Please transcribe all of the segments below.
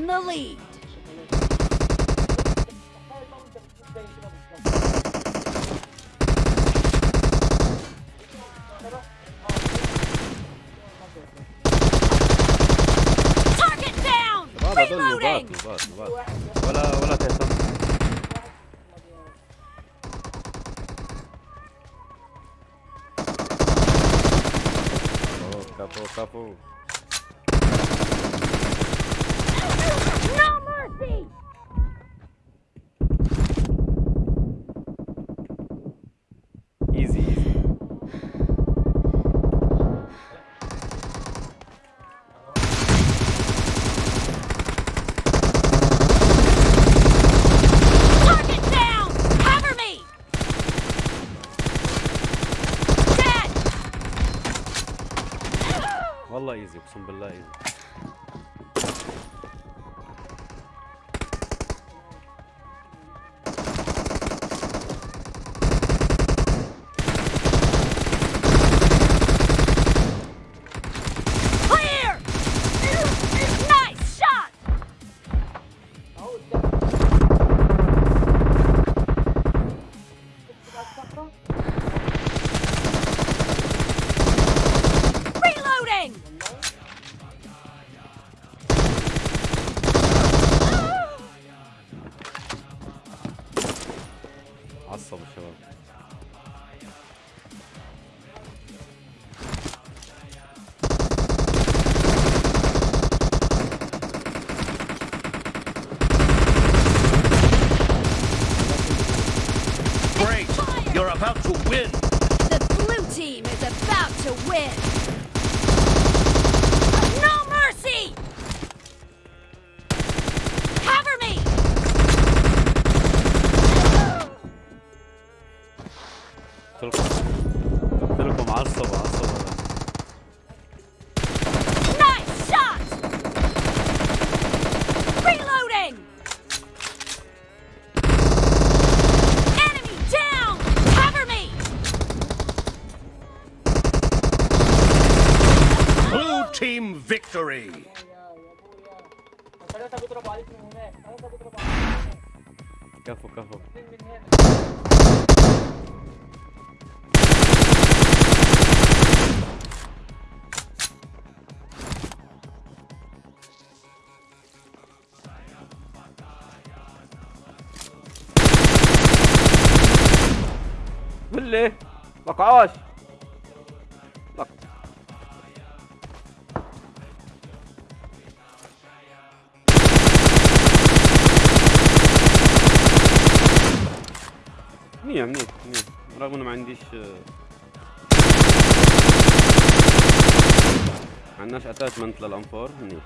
in the lead. Target down! Reloading! Capo, capo. some below. to win! ليه مقعاش منيح منيح منيح. رغم إنه ما عنديش ما عندناش اتاتمنت للأنفور منيح.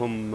هم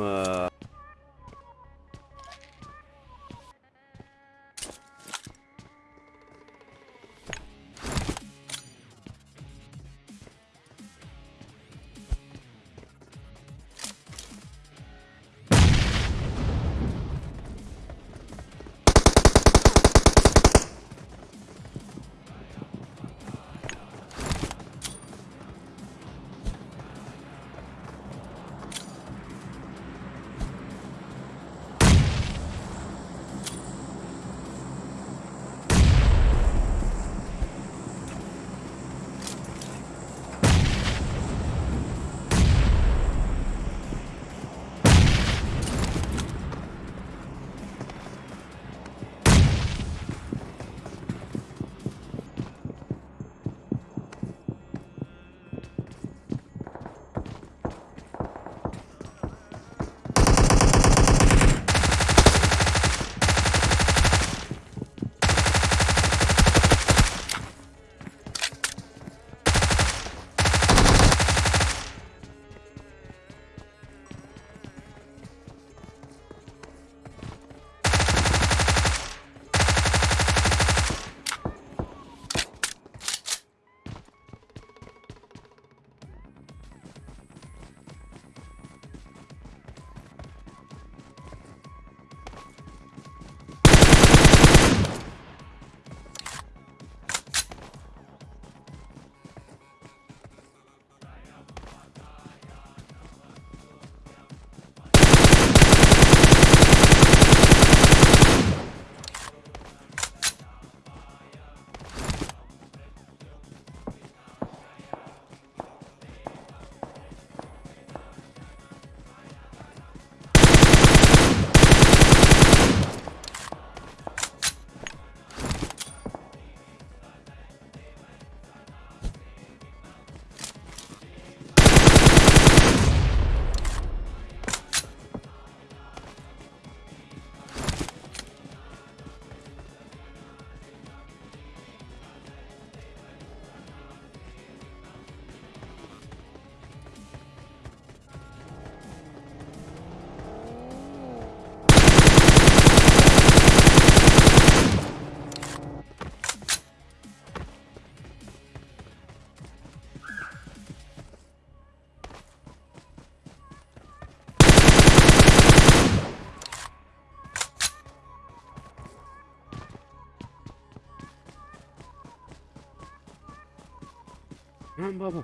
نعم بابا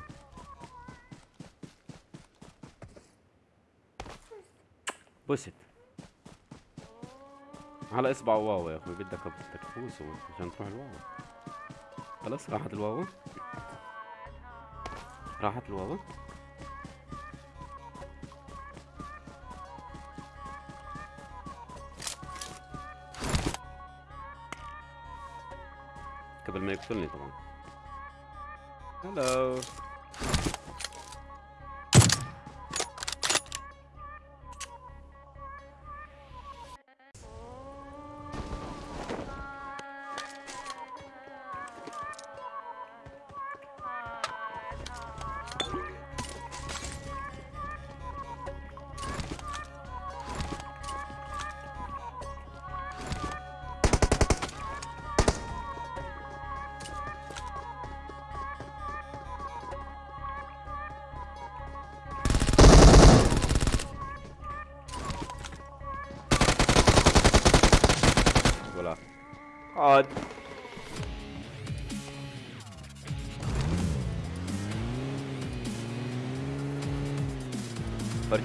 بوست على إصبع واو يا أخوي بدك بدك تفوز عشان تروح الواو. خلاص راحت الواو؟ راحت الواو؟ قبل ما يقتلني طبعا. Hello.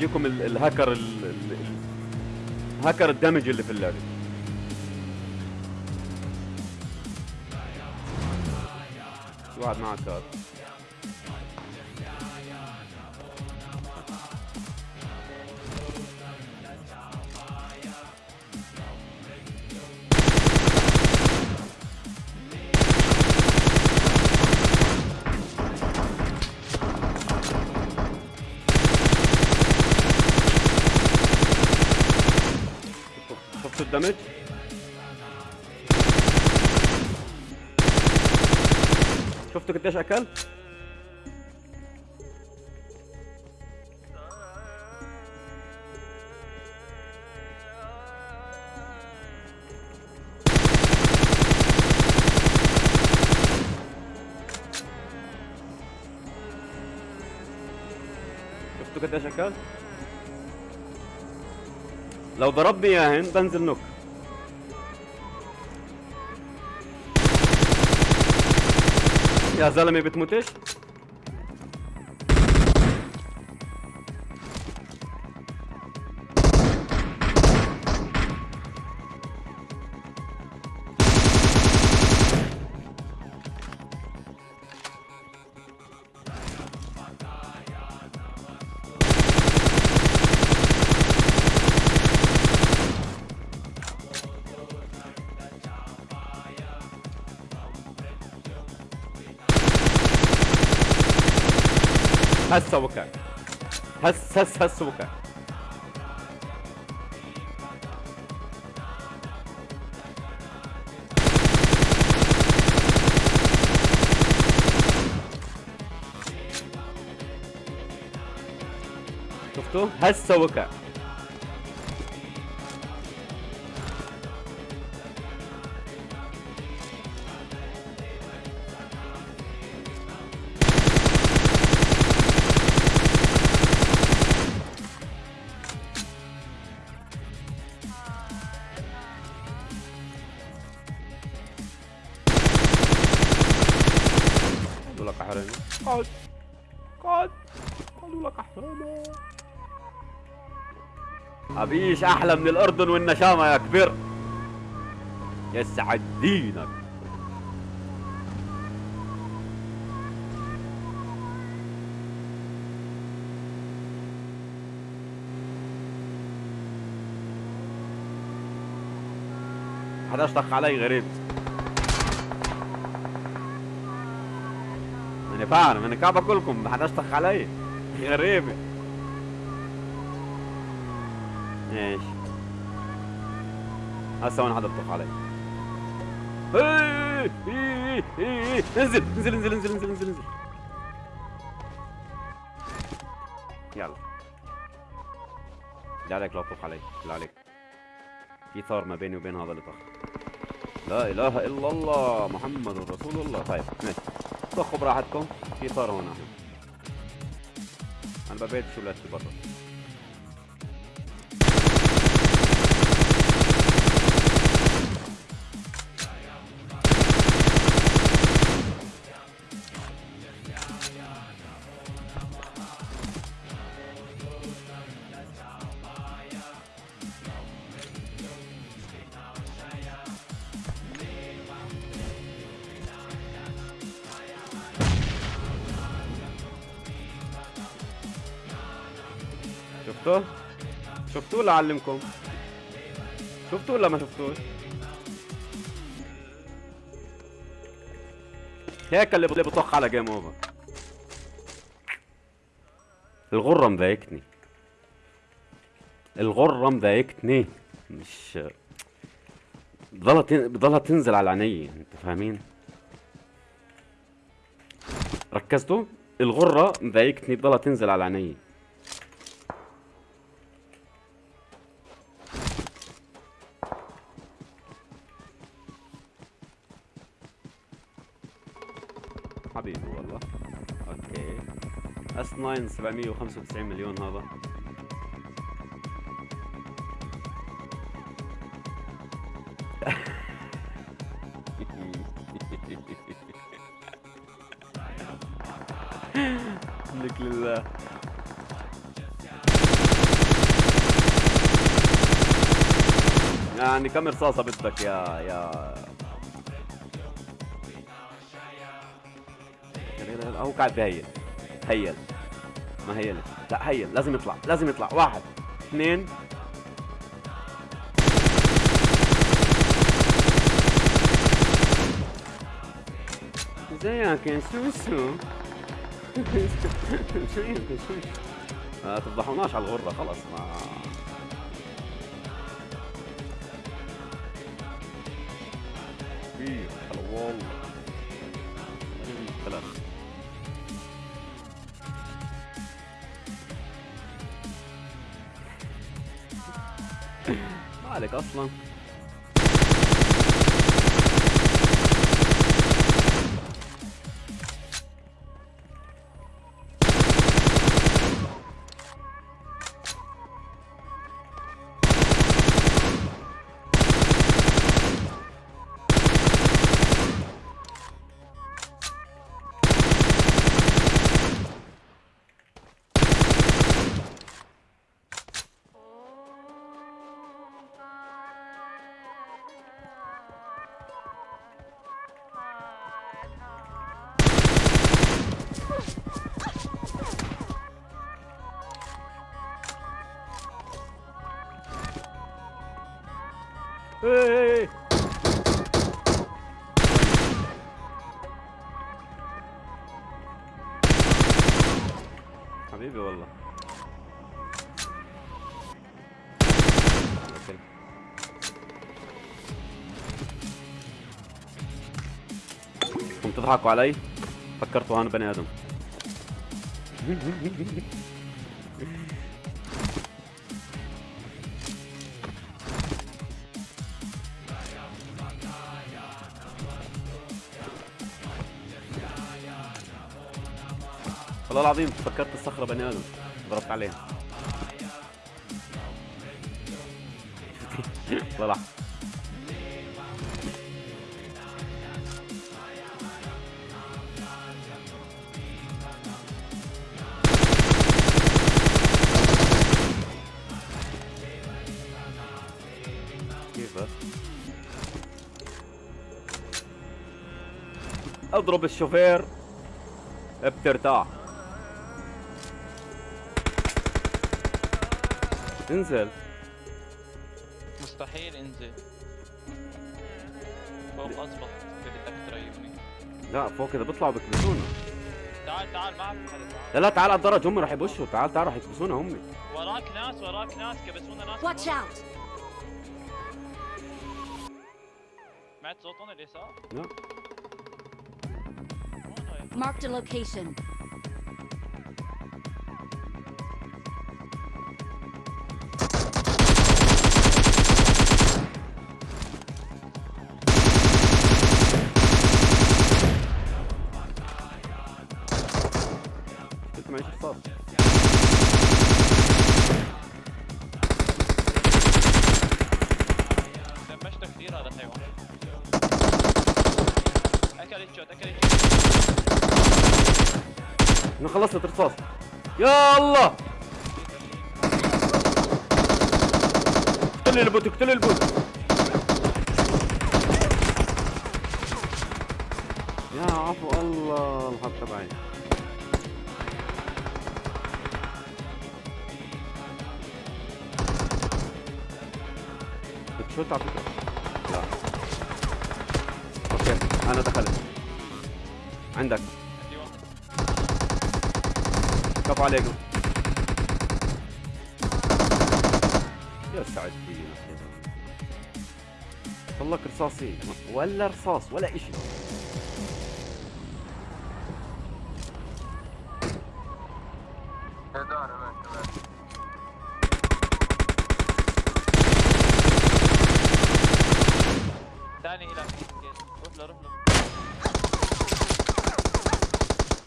فرجيكم ال- الهاكر ال- ال- ال- هاكر الدمج اللي في اللعبة. واحد معك قديش اكل شفتوا قديش اكل لو ضربني ياهن بنزل نوك يا زلمه بتموتش؟ هسه وكا هس هس هس وكا شفتوا؟ هسه وكا أبيش أحلى من الأردن والنشامة يا كبير. يسعد دينك. حدا أشتق علي غريب. أنا فاهم أنا كعب كلكم. حدا أشتق علي. غريبة إيش؟ هسه وين حدا بطخ علي؟ إيه، إيه، إيه، انزل انزل انزل انزل انزل انزل انزل. يلا. بالله عليك لا تطخ علي. بالله عليك. في ثار ما بيني وبين هذا اللي طخ لا إله إلا الله محمد رسول الله. طيب ماشي. طخوا براحتكم. في ثار هون أنا ببيت شو ولادتي برا. اعلمكم؟ شفتوا ولا ما شفتوش؟ هيك اللي بطخ على جيم اوفر الغرة مضايقتني الغرة مضايقتني مش بضلها تن... تنزل على عيني أنتوا فاهمين؟ ركزتوا؟ الغرة مضايقتني بضلها تنزل على عيني حبيبي والله. okay. S 9 795 مليون هذا. لك لله. يعني كم رصاصة بدك يا يا هو قاعد بهيل هيل. ما هيلت لا هيل. لازم يطلع. لازم يطلع. واحد اثنين. ازيك يا سوسو؟ يا سوسو ما تفضحوناش على الغرة خلص ما تضحكوا علي. فكرتوا أنا بني آدم. والله العظيم فكرت الصخرة بني آدم. ضربت عليها طلع أضرب الشوفير بترتاح انزل مستحيل انزل فوق اضبط اذا بدك تريحني لا فوق كذا بيطلعوا بيكبسونا تعال تعال تعال. لا لا تعال على الدرج هم راح يبشوا تعال تعال راح يكبسونا هم وراك ناس وراك ناس كبسونا ناس Watch out! سمعت صوتهم اليسار؟ لا؟ Marked a location. خلصت الرصاص يا الله! اقتل ال bot اقتل ال bot. يا عفو الله الحظ تبعي. بتشوت على فكرة لا. okay أنا دخلت. عندك. كفو عليكم. يا سعد طلق رصاصين ولا رصاص ولا اشي ثاني إلى روح له روح له.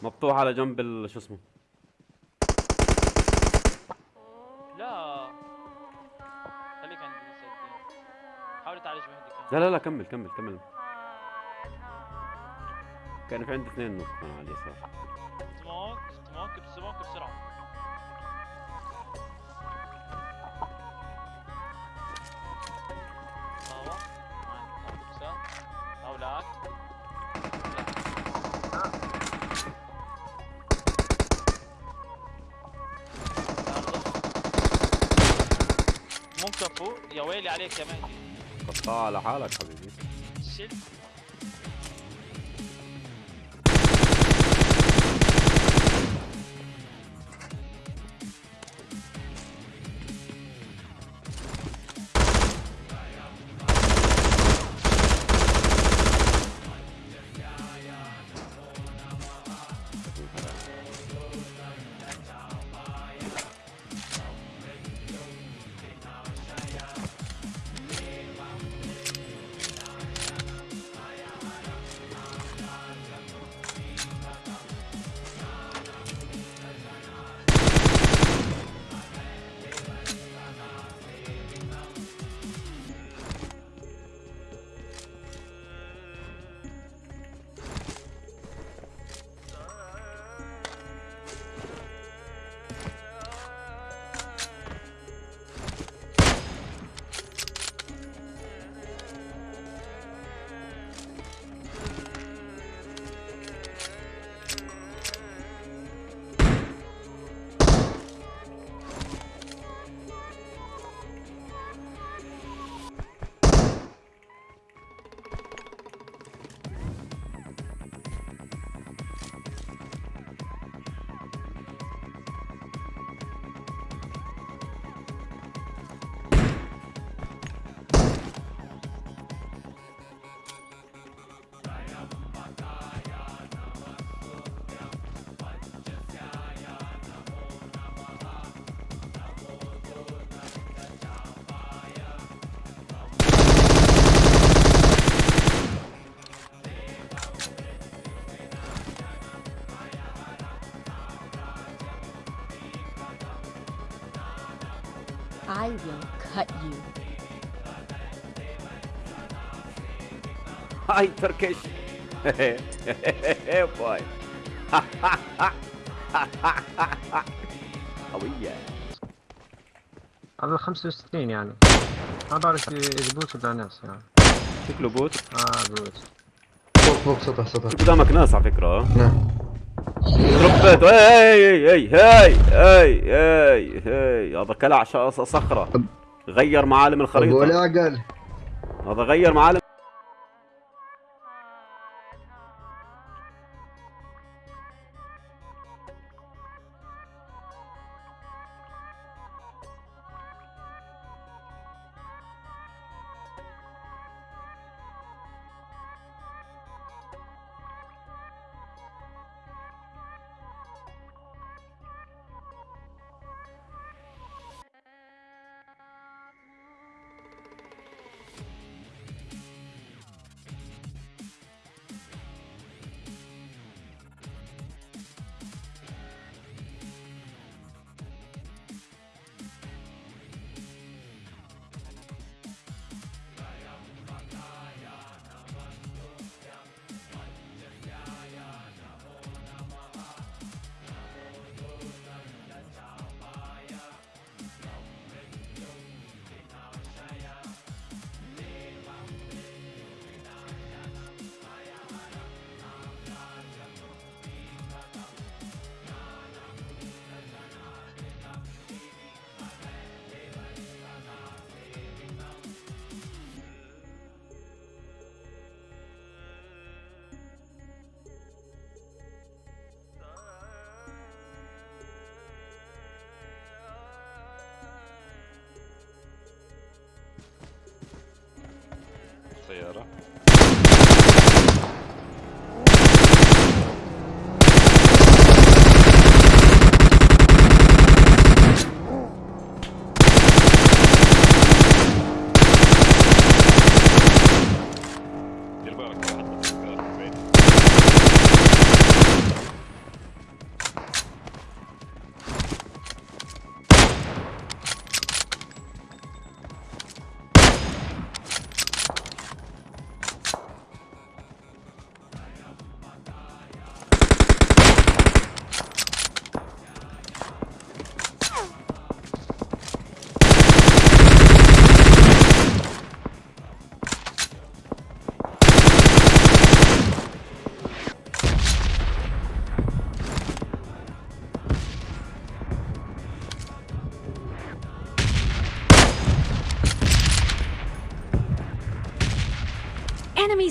مفتوح على جنب شو اسمه. لا لا لا كمل كمل كمل. كان في عندي اثنين نوك على اليسار. سموك سموك سموك هولاك ممكن فوق يا ويلي عليك يا مهدي. قطع على حالك حبيبي. هاي تركش باي قوية هذا 65 يعني. ما بعرف إذا bot ولا ناس يعني. شكله bot؟ آه bot. فوق فوق سطح سطح. قدامك ناس على فكرة؟ نعم. هي هي هي هي هي هي هذا طلع صخرة. غير معالم الخريطة. ولا عقل هذا غير معالم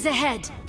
Ahead!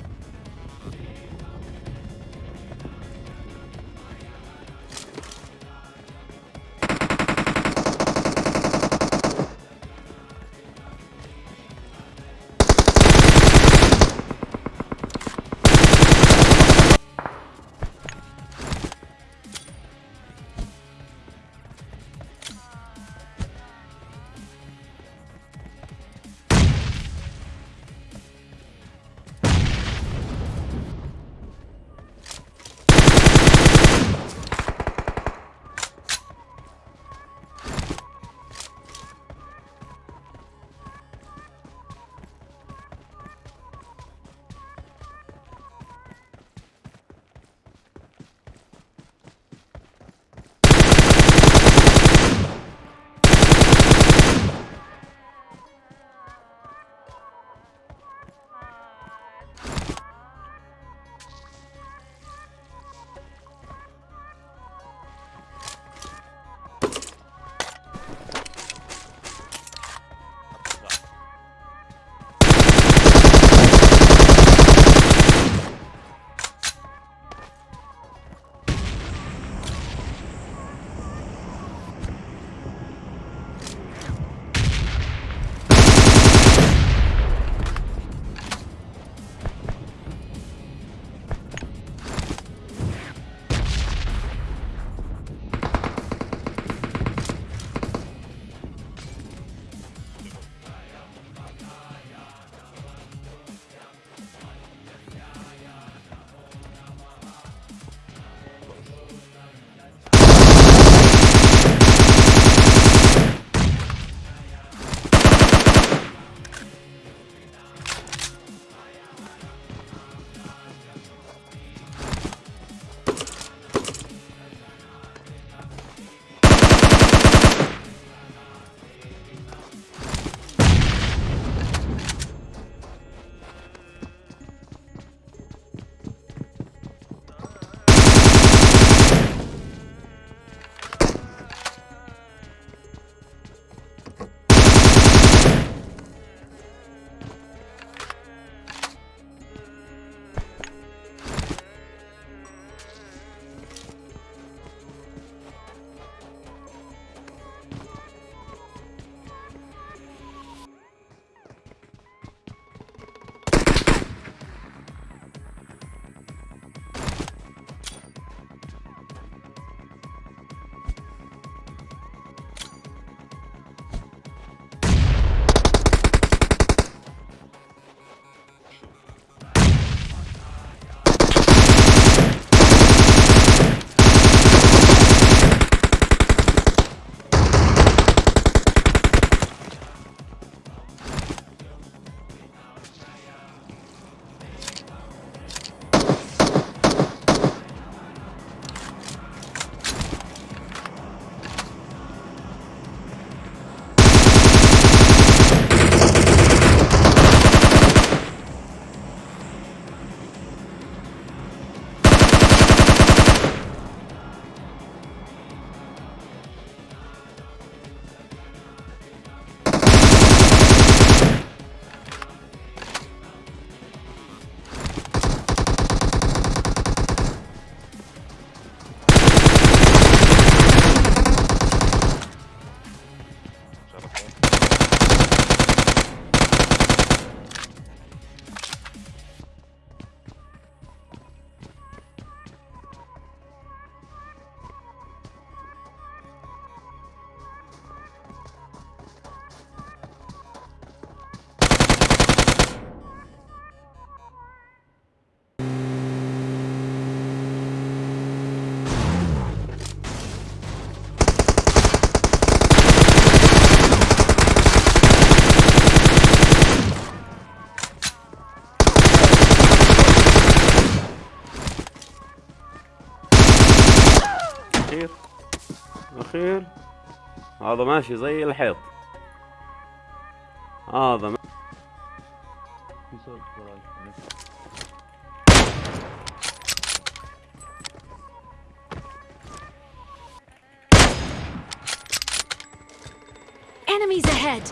هذا ماشي زي الحيط هذا ما- Enemies ahead!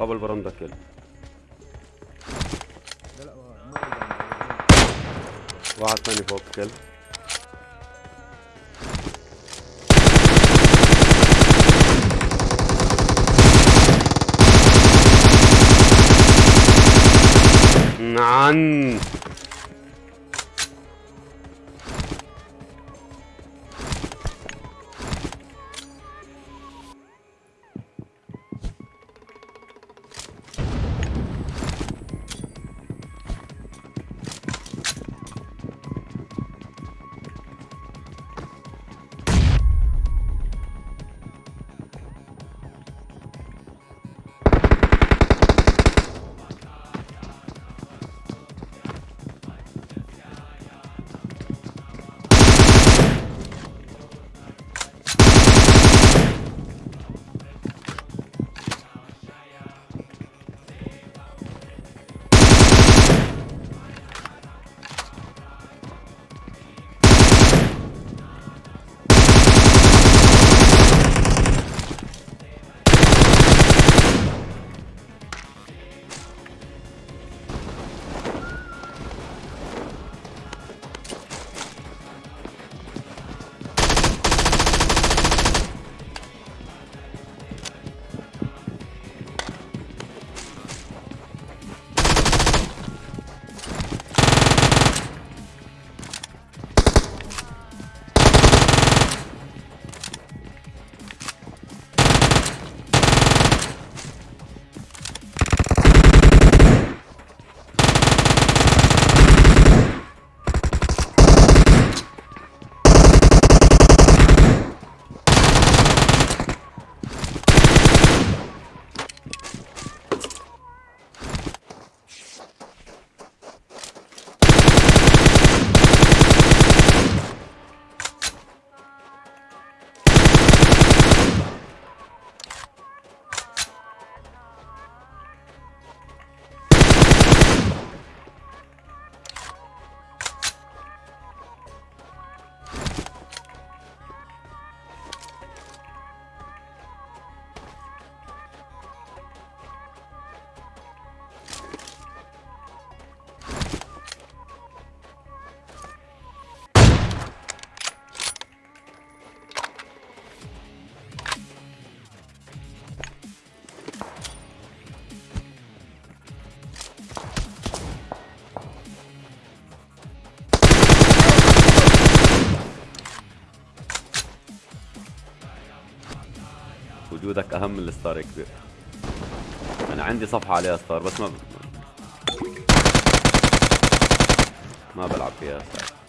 قبل برندة كل واحد ثاني فوق كل نعم. وجودك أهم من ال star يا كبير. أنا عندي صفحة عليها star بس ما ب... ما بلعب فيها star.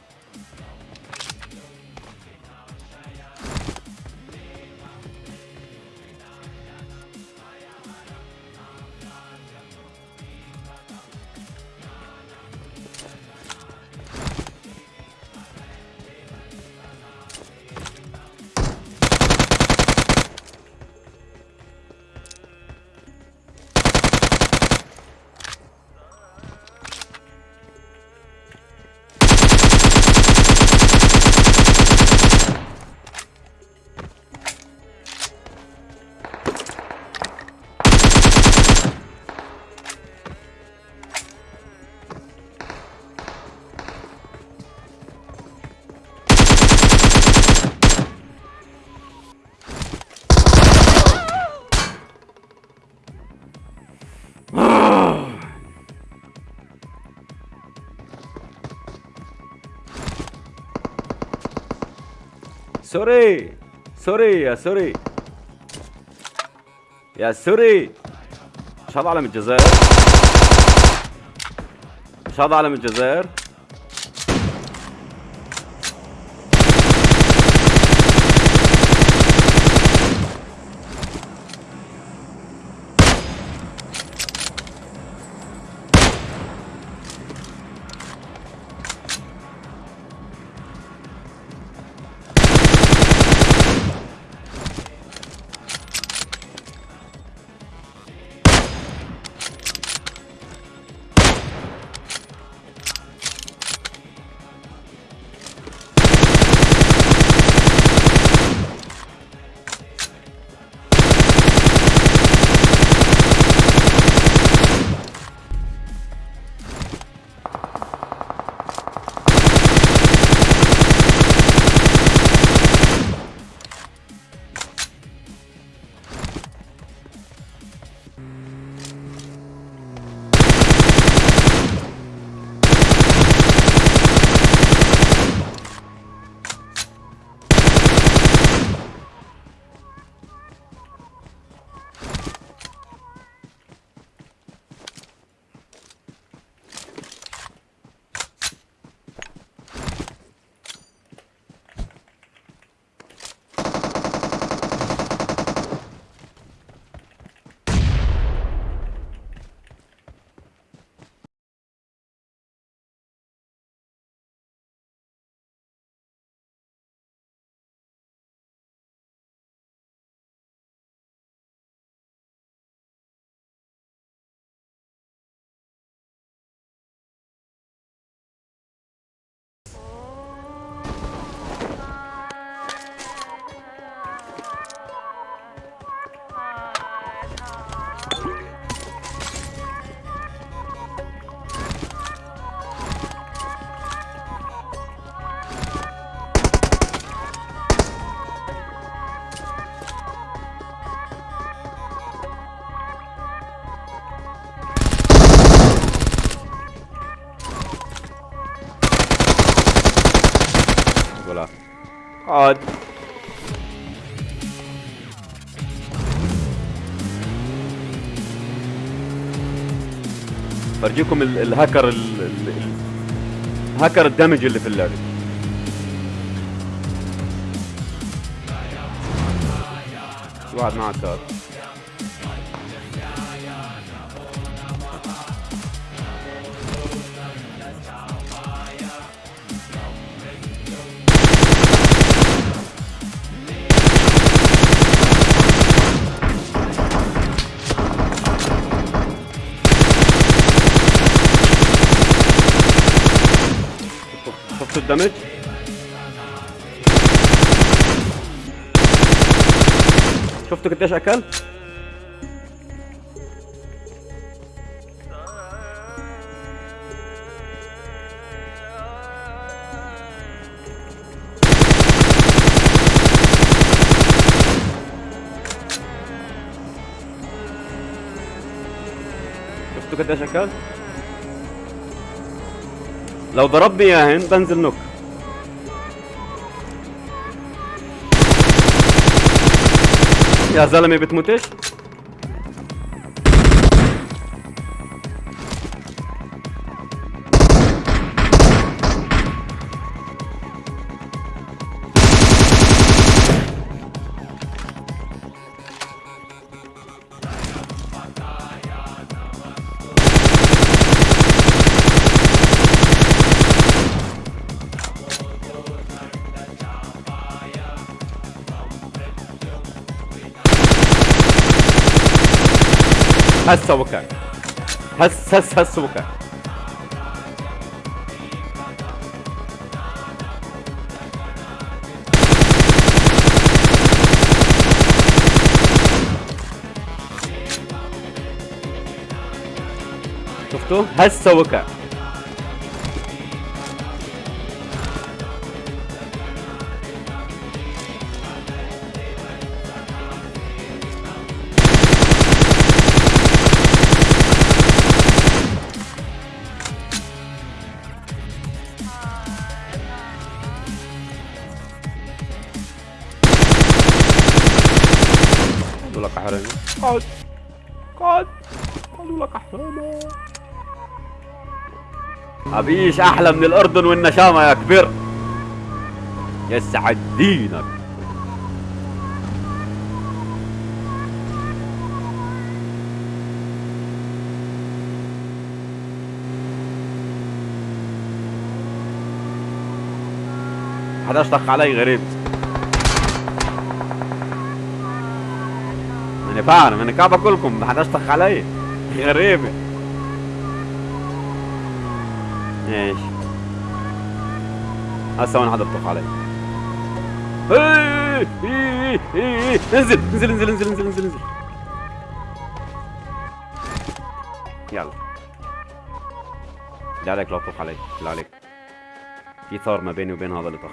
سوري. سوري يا سوري. يا سوري. مش هذا علم الجزائر. مش هذا علم الجزائر. اقعد برجيكم ال- الهاكر ال- ال- ال- الهاكر الدمج اللي في اللعبة. واحد معك كارت الدمج. شفتوا قديش أكل؟ شفتوا قديش أكل؟ لو ضربني يا هند بنزل نوك يا زلمة بتموتش؟ هسه وكا هس هس هس وكا شفتوا؟ هسه وكا أبيش أحلى من الأردن والنشامة يا كبير. يسعد دينك. حدا اشتق علي غريب. ماني فاهم أنا كعب كلكم. ما حدا اشتق علي غريبة إيش؟ هسه حدا بطخ علي؟ إيه، إيه، إيه،. انزل انزل انزل انزل انزل انزل انزل. يلا. لا عليك لا تطخ علي لا عليك في ثار ما بيني وبين هذا اللي طخ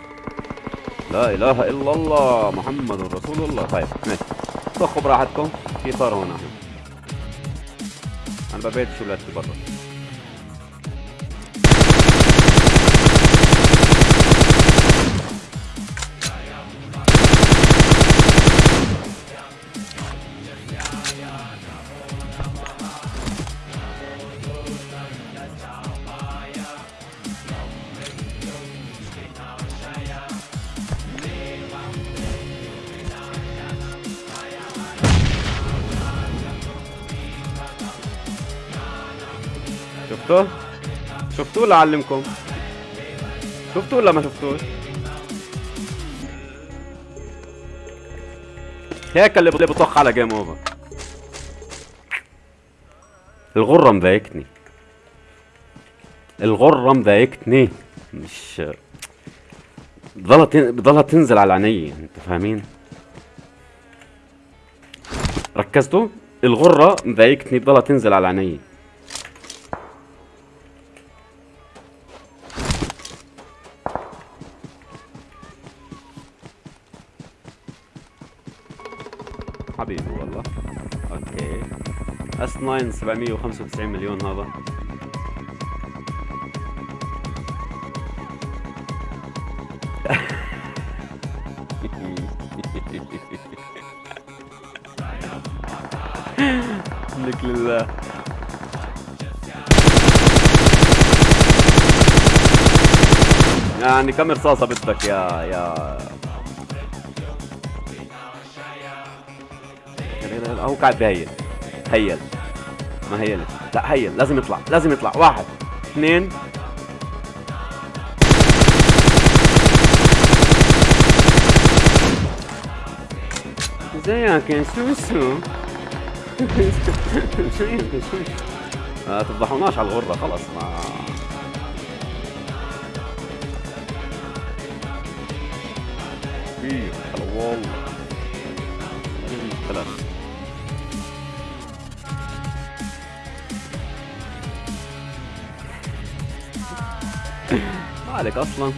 لا إله إلا الله محمد رسول الله. طيب ماشي. طخوا براحتكم في ثار هون أنا ببيت شو لا برا. شفتوا ولا أعلمكم؟ شفتوا ولا ما شفتوش؟ هيك اللي بطخ على جيم اوفر الغرة مضايقتني. الغرة مضايقتني. مش بضلها. بضلها تنزل على عيني انت فاهمين؟ ركزتوا؟ الغرة مضايقتني بضلها تنزل على عيني. حبيبي والله. أوكي. أس 9 795 مليون هذا. لك لله. يعني كم رصاصة بدك يا يا هو قاعد بهيل هيل. ما هيل. لا هيل. لازم يطلع. لازم يطلع. واحد. اثنين. ازيك يا سوسو ما تفضحوناش على الغرة. خلص ما ما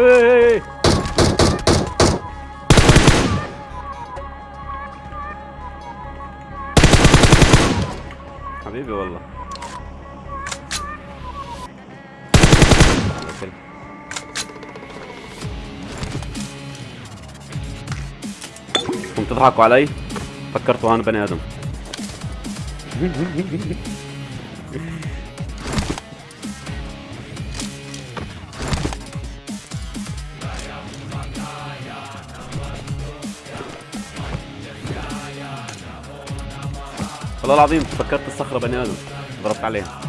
إيه حبيبي والله. أوكي. قمت تضحكوا علي؟ فكرتوا أنا بني آدم. والله العظيم فكرت الصخرة بني آدم. ضربت عليها.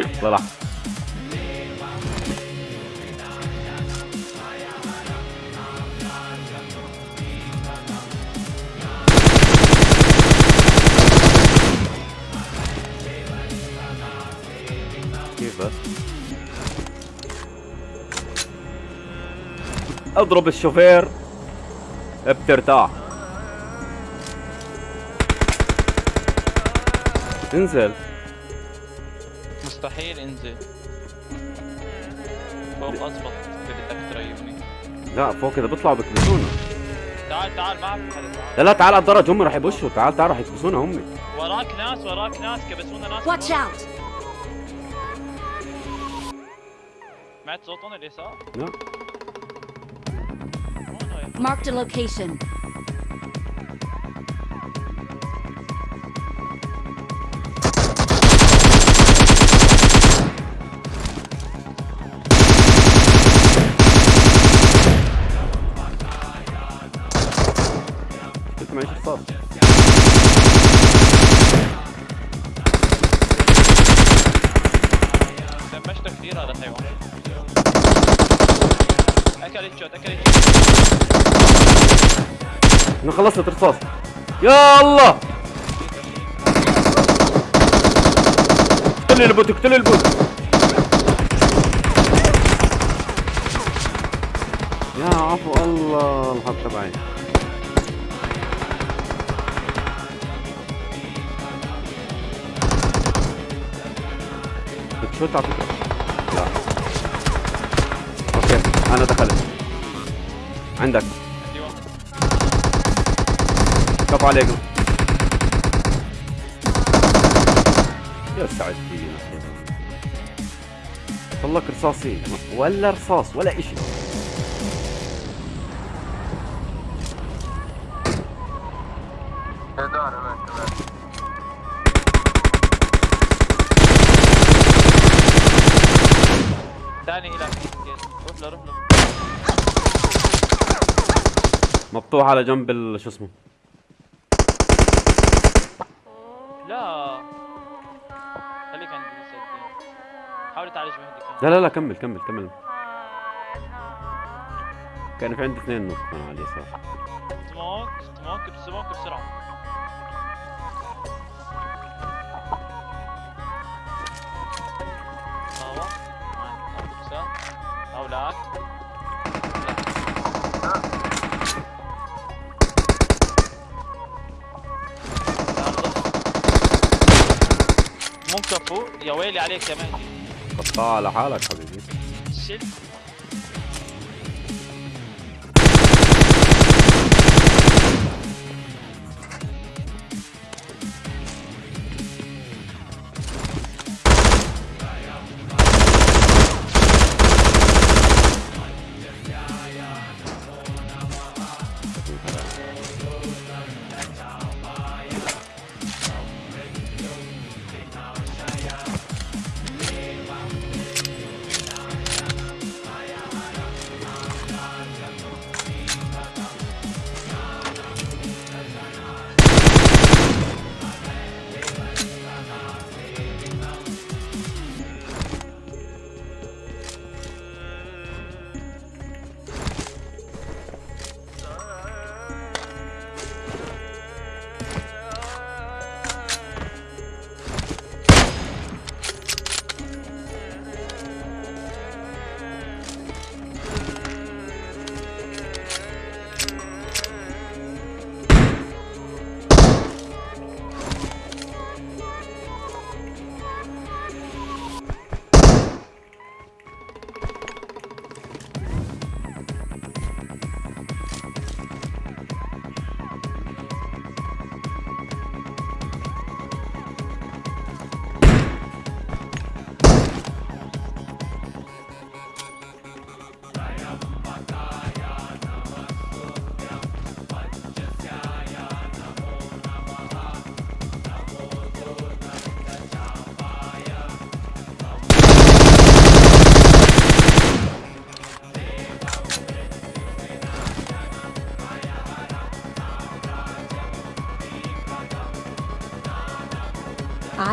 طلع كيف؟ أضرب الشوفير. بترتاح انزل. مستحيل انزل. فوق اضبط اذا بدك تريبني لا فوق اذا بيطلعوا بكبسونا تعال تعال ما لا لا تعال على الدرج هم رح يبشوا. تعال تعال رح يكبسونا هم. وراك ناس وراك ناس كبسونا ناس. Watch out! سمعت صوتهم اليسار؟ لا. هون هاي. Marked أنا خلصت رصاص يا الله! اقتل ال bot اقتل ال bot. يا عفو الله الحظ تبعي. بتشوت على فكرة لا. أوكي أنا دخلت. عندك. كف عليكم. يا سعد طلق رصاصين ولا رصاص ولا إشي. ثاني إلى روح له روح له. مفتوح على جنب ال- شو اسمه. لا. خليك عند حاول تعالج مهدي لا لا لا كمل كمل كمل. كان في عندي اثنين نوك كانوا على اليسار. سموك سموك بسموك بسرعة. هوا أو كفو يا ويلي عليك يا مهدي. قطع على حالك حبيبي. شل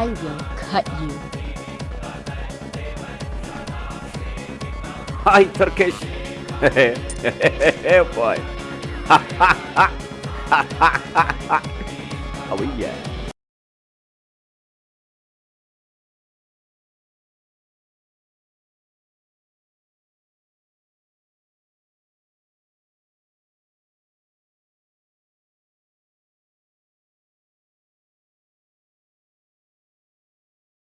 I will cut you. Hi, Turkish. Oh, boy. oh, yeah.